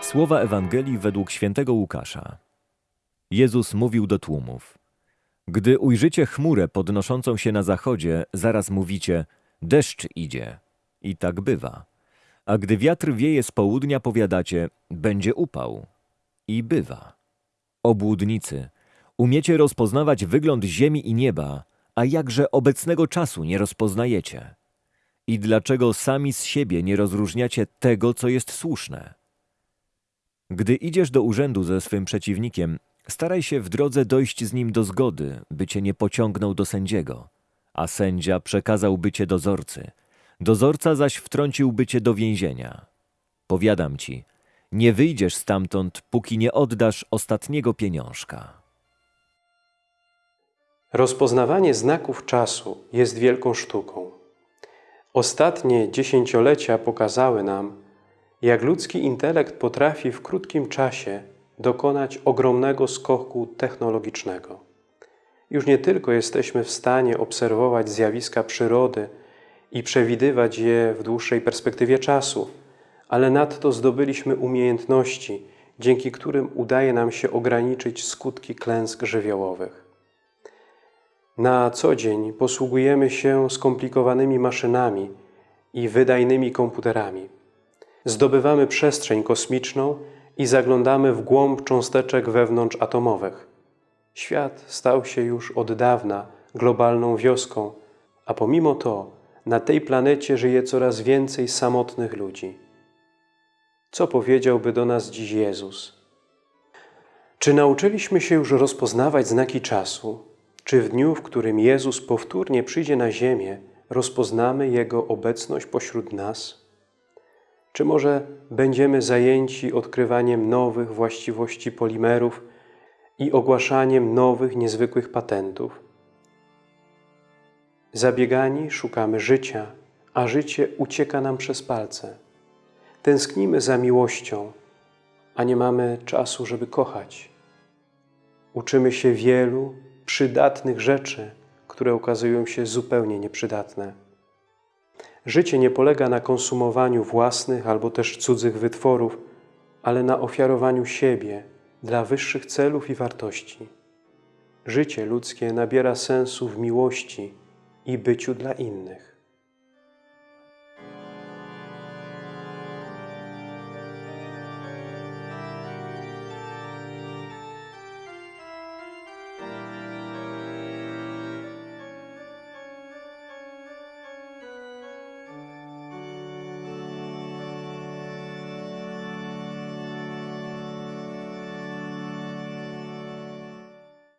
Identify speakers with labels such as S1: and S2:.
S1: Słowa Ewangelii według świętego Łukasza. Jezus mówił do tłumów. Gdy ujrzycie chmurę podnoszącą się na zachodzie, zaraz mówicie, deszcz idzie. I tak bywa. A gdy wiatr wieje z południa, powiadacie, będzie upał. I bywa. Obłudnicy, umiecie rozpoznawać wygląd ziemi i nieba, a jakże obecnego czasu nie rozpoznajecie? I dlaczego sami z siebie nie rozróżniacie tego, co jest słuszne? Gdy idziesz do urzędu ze swym przeciwnikiem, staraj się w drodze dojść z nim do zgody, by cię nie pociągnął do sędziego, a sędzia przekazałby cię dozorcy, dozorca zaś wtrąciłby cię do więzienia. Powiadam ci, nie wyjdziesz stamtąd, póki nie oddasz ostatniego pieniążka.
S2: Rozpoznawanie znaków czasu jest wielką sztuką. Ostatnie dziesięciolecia pokazały nam, jak ludzki intelekt potrafi w krótkim czasie dokonać ogromnego skoku technologicznego. Już nie tylko jesteśmy w stanie obserwować zjawiska przyrody i przewidywać je w dłuższej perspektywie czasu, ale nadto zdobyliśmy umiejętności, dzięki którym udaje nam się ograniczyć skutki klęsk żywiołowych. Na co dzień posługujemy się skomplikowanymi maszynami i wydajnymi komputerami. Zdobywamy przestrzeń kosmiczną i zaglądamy w głąb cząsteczek wewnątrzatomowych. Świat stał się już od dawna globalną wioską, a pomimo to na tej planecie żyje coraz więcej samotnych ludzi. Co powiedziałby do nas dziś Jezus? Czy nauczyliśmy się już rozpoznawać znaki czasu? Czy w dniu, w którym Jezus powtórnie przyjdzie na ziemię, rozpoznamy Jego obecność pośród nas? Czy może będziemy zajęci odkrywaniem nowych właściwości polimerów i ogłaszaniem nowych, niezwykłych patentów? Zabiegani szukamy życia, a życie ucieka nam przez palce. Tęsknimy za miłością, a nie mamy czasu, żeby kochać. Uczymy się wielu przydatnych rzeczy, które okazują się zupełnie nieprzydatne. Życie nie polega na konsumowaniu własnych albo też cudzych wytworów, ale na ofiarowaniu siebie dla wyższych celów i wartości. Życie ludzkie nabiera sensu w miłości i byciu dla innych.